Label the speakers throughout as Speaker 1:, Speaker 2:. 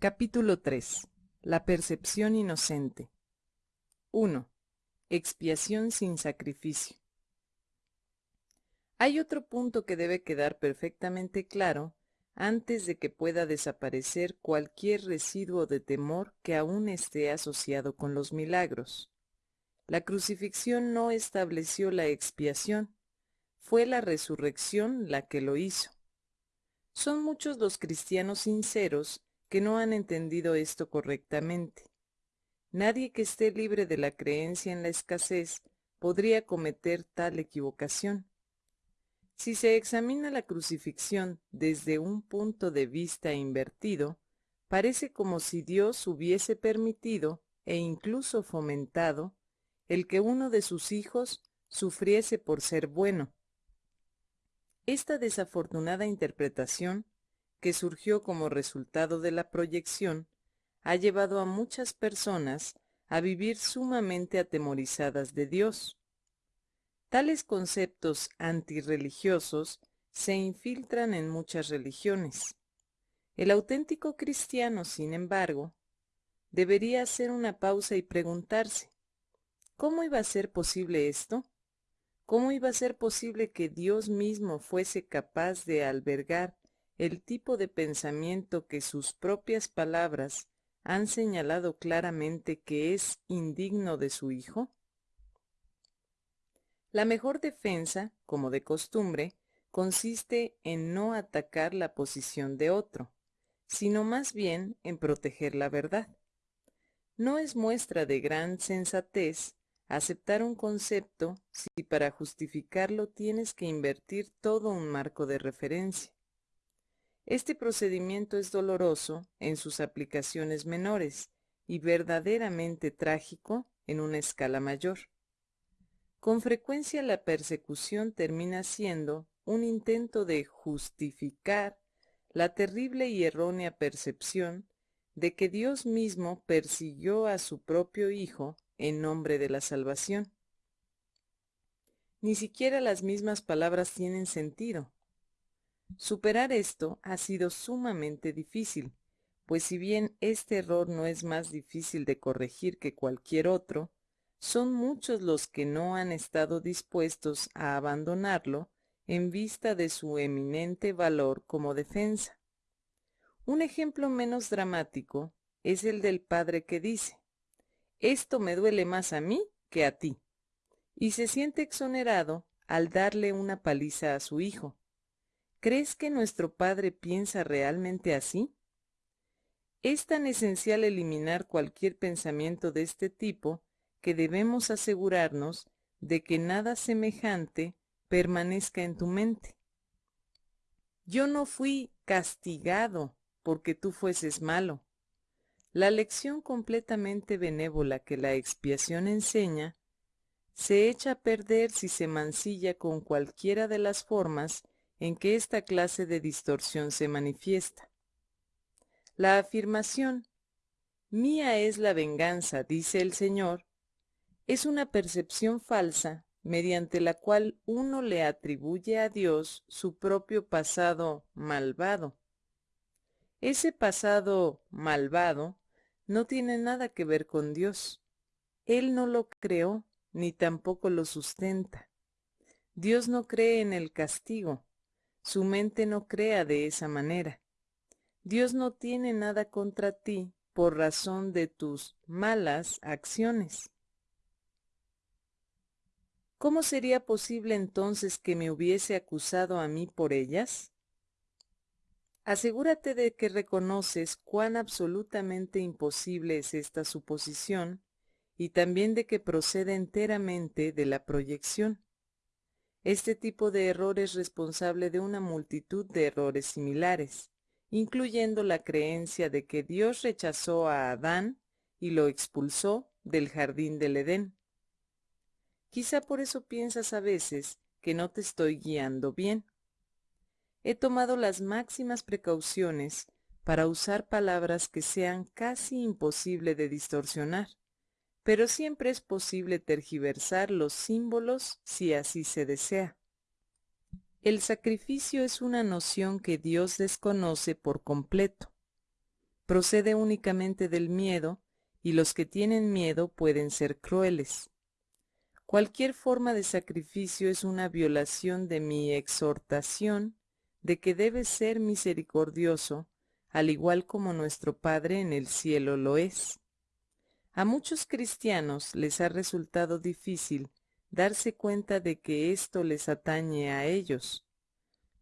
Speaker 1: Capítulo 3. La percepción inocente. 1. Expiación sin sacrificio. Hay otro punto que debe quedar perfectamente claro antes de que pueda desaparecer cualquier residuo de temor que aún esté asociado con los milagros. La crucifixión no estableció la expiación, fue la resurrección la que lo hizo. Son muchos los cristianos sinceros que no han entendido esto correctamente. Nadie que esté libre de la creencia en la escasez podría cometer tal equivocación. Si se examina la crucifixión desde un punto de vista invertido, parece como si Dios hubiese permitido e incluso fomentado el que uno de sus hijos sufriese por ser bueno. Esta desafortunada interpretación, que surgió como resultado de la proyección, ha llevado a muchas personas a vivir sumamente atemorizadas de Dios. Tales conceptos antirreligiosos se infiltran en muchas religiones. El auténtico cristiano, sin embargo, debería hacer una pausa y preguntarse, ¿cómo iba a ser posible esto? ¿Cómo iba a ser posible que Dios mismo fuese capaz de albergar el tipo de pensamiento que sus propias palabras han señalado claramente que es indigno de su hijo? La mejor defensa, como de costumbre, consiste en no atacar la posición de otro, sino más bien en proteger la verdad. No es muestra de gran sensatez aceptar un concepto si para justificarlo tienes que invertir todo un marco de referencia. Este procedimiento es doloroso en sus aplicaciones menores y verdaderamente trágico en una escala mayor. Con frecuencia la persecución termina siendo un intento de justificar la terrible y errónea percepción de que Dios mismo persiguió a su propio Hijo en nombre de la salvación. Ni siquiera las mismas palabras tienen sentido, Superar esto ha sido sumamente difícil, pues si bien este error no es más difícil de corregir que cualquier otro, son muchos los que no han estado dispuestos a abandonarlo en vista de su eminente valor como defensa. Un ejemplo menos dramático es el del padre que dice, esto me duele más a mí que a ti, y se siente exonerado al darle una paliza a su hijo, ¿Crees que nuestro Padre piensa realmente así? Es tan esencial eliminar cualquier pensamiento de este tipo que debemos asegurarnos de que nada semejante permanezca en tu mente. Yo no fui castigado porque tú fueses malo. La lección completamente benévola que la expiación enseña se echa a perder si se mancilla con cualquiera de las formas en que esta clase de distorsión se manifiesta. La afirmación, mía es la venganza, dice el Señor, es una percepción falsa mediante la cual uno le atribuye a Dios su propio pasado malvado. Ese pasado malvado no tiene nada que ver con Dios. Él no lo creó ni tampoco lo sustenta. Dios no cree en el castigo, su mente no crea de esa manera. Dios no tiene nada contra ti por razón de tus malas acciones. ¿Cómo sería posible entonces que me hubiese acusado a mí por ellas? Asegúrate de que reconoces cuán absolutamente imposible es esta suposición y también de que procede enteramente de la proyección. Este tipo de error es responsable de una multitud de errores similares, incluyendo la creencia de que Dios rechazó a Adán y lo expulsó del jardín del Edén. Quizá por eso piensas a veces que no te estoy guiando bien. He tomado las máximas precauciones para usar palabras que sean casi imposible de distorsionar pero siempre es posible tergiversar los símbolos si así se desea. El sacrificio es una noción que Dios desconoce por completo. procede únicamente del miedo, y los que tienen miedo pueden ser crueles. Cualquier forma de sacrificio es una violación de mi exhortación de que debe ser misericordioso, al igual como nuestro Padre en el cielo lo es. A muchos cristianos les ha resultado difícil darse cuenta de que esto les atañe a ellos.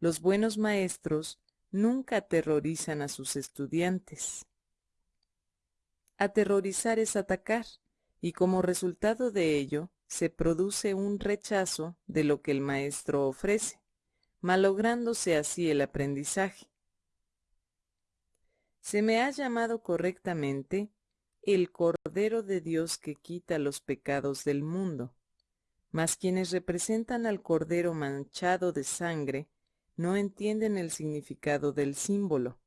Speaker 1: Los buenos maestros nunca aterrorizan a sus estudiantes. Aterrorizar es atacar, y como resultado de ello se produce un rechazo de lo que el maestro ofrece, malográndose así el aprendizaje. Se me ha llamado correctamente el Cordero de Dios que quita los pecados del mundo, mas quienes representan al Cordero manchado de sangre no entienden el significado del símbolo.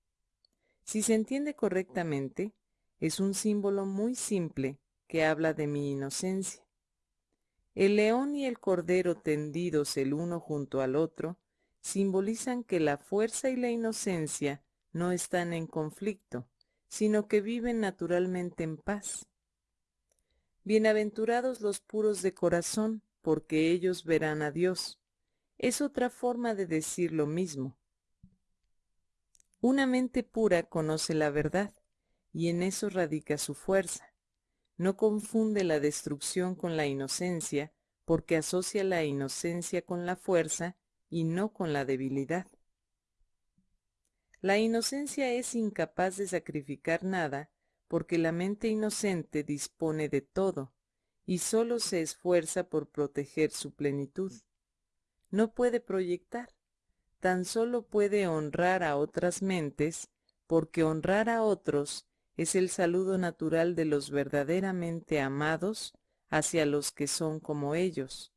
Speaker 1: Si se entiende correctamente, es un símbolo muy simple que habla de mi inocencia. El león y el cordero tendidos el uno junto al otro simbolizan que la fuerza y la inocencia no están en conflicto, sino que viven naturalmente en paz. Bienaventurados los puros de corazón, porque ellos verán a Dios. Es otra forma de decir lo mismo. Una mente pura conoce la verdad, y en eso radica su fuerza. No confunde la destrucción con la inocencia, porque asocia la inocencia con la fuerza y no con la debilidad. La inocencia es incapaz de sacrificar nada, porque la mente inocente dispone de todo, y sólo se esfuerza por proteger su plenitud no puede proyectar, tan solo puede honrar a otras mentes, porque honrar a otros es el saludo natural de los verdaderamente amados hacia los que son como ellos.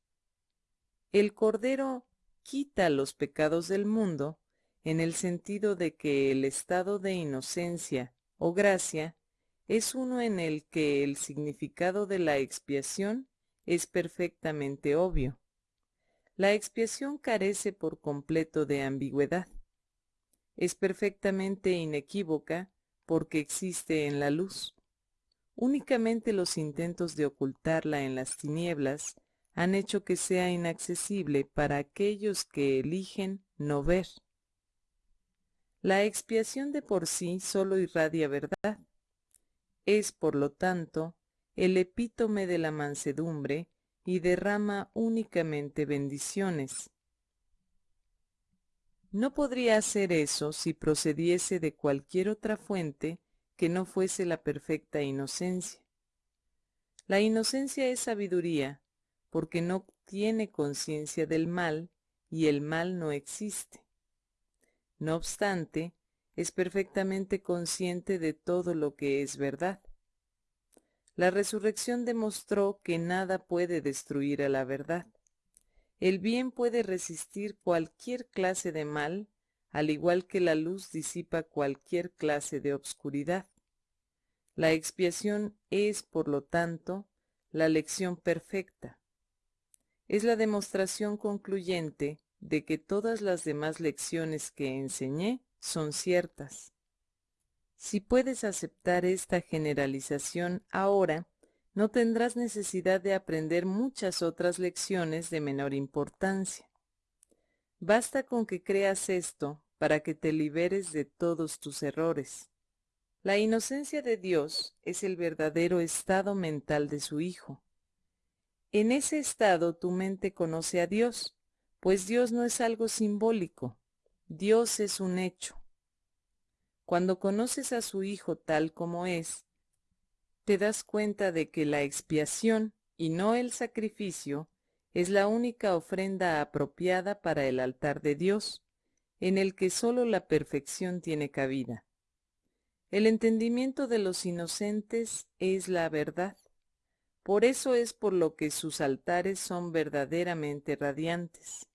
Speaker 1: El Cordero quita los pecados del mundo en el sentido de que el estado de inocencia o gracia es uno en el que el significado de la expiación es perfectamente obvio. La expiación carece por completo de ambigüedad. Es perfectamente inequívoca porque existe en la luz. Únicamente los intentos de ocultarla en las tinieblas han hecho que sea inaccesible para aquellos que eligen no ver. La expiación de por sí sólo irradia verdad. Es, por lo tanto, el epítome de la mansedumbre y derrama únicamente bendiciones. No podría hacer eso si procediese de cualquier otra fuente que no fuese la perfecta inocencia. La inocencia es sabiduría, porque no tiene conciencia del mal y el mal no existe. No obstante, es perfectamente consciente de todo lo que es verdad. La resurrección demostró que nada puede destruir a la verdad. El bien puede resistir cualquier clase de mal, al igual que la luz disipa cualquier clase de obscuridad. La expiación es, por lo tanto, la lección perfecta. Es la demostración concluyente de que todas las demás lecciones que enseñé son ciertas. Si puedes aceptar esta generalización ahora, no tendrás necesidad de aprender muchas otras lecciones de menor importancia. Basta con que creas esto para que te liberes de todos tus errores. La inocencia de Dios es el verdadero estado mental de su Hijo. En ese estado tu mente conoce a Dios, pues Dios no es algo simbólico, Dios es un hecho. Cuando conoces a su Hijo tal como es, te das cuenta de que la expiación y no el sacrificio es la única ofrenda apropiada para el altar de Dios, en el que sólo la perfección tiene cabida. El entendimiento de los inocentes es la verdad. Por eso es por lo que sus altares son verdaderamente radiantes.